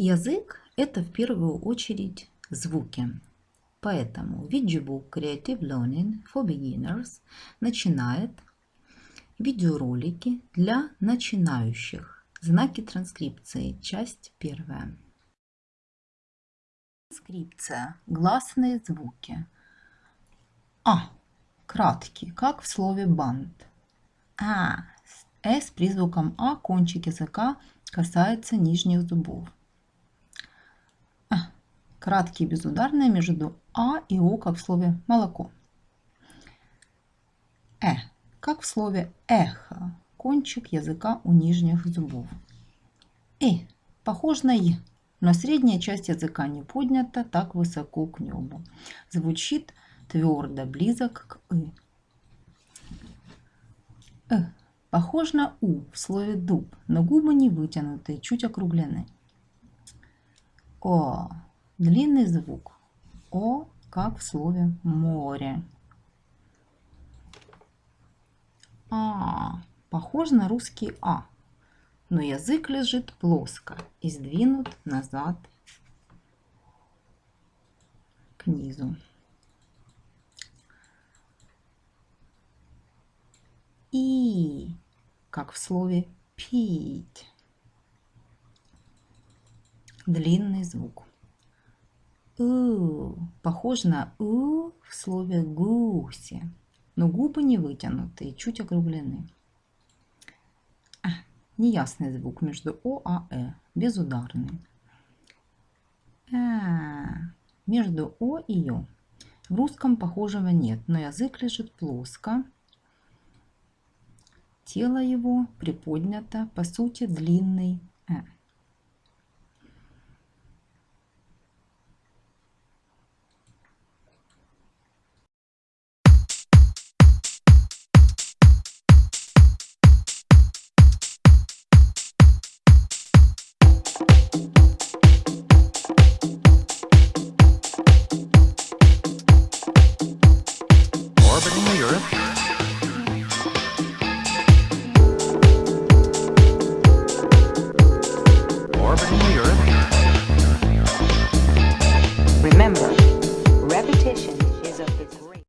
Язык – это в первую очередь звуки. Поэтому Vidgebook Creative Learning for Beginners начинает видеоролики для начинающих. Знаки транскрипции. Часть первая. Транскрипция. Гласные звуки. А. Краткий, как в слове банд. А. С с призвуком А кончик языка касается нижних зубов. Краткие безударные между А и О, как в слове молоко. Э, как в слове эхо, кончик языка у нижних зубов. И, похож на И, но средняя часть языка не поднята так высоко к небу. Звучит твердо, близок к И. Э, похож на У в слове дуб, но губы не вытянутые, чуть округлены. О, Длинный звук О, как в слове море. А, похож на русский А, но язык лежит плоско и сдвинут назад к низу. И, как в слове пить. Длинный звук. У, похож на У в слове гуси, но губы не вытянутые, чуть округлены. А, неясный звук между О и Э, безударный. А, между О и Ё. В русском похожего нет, но язык лежит плоско. Тело его приподнято, по сути длинный happening in Europe? orbiting the Earth.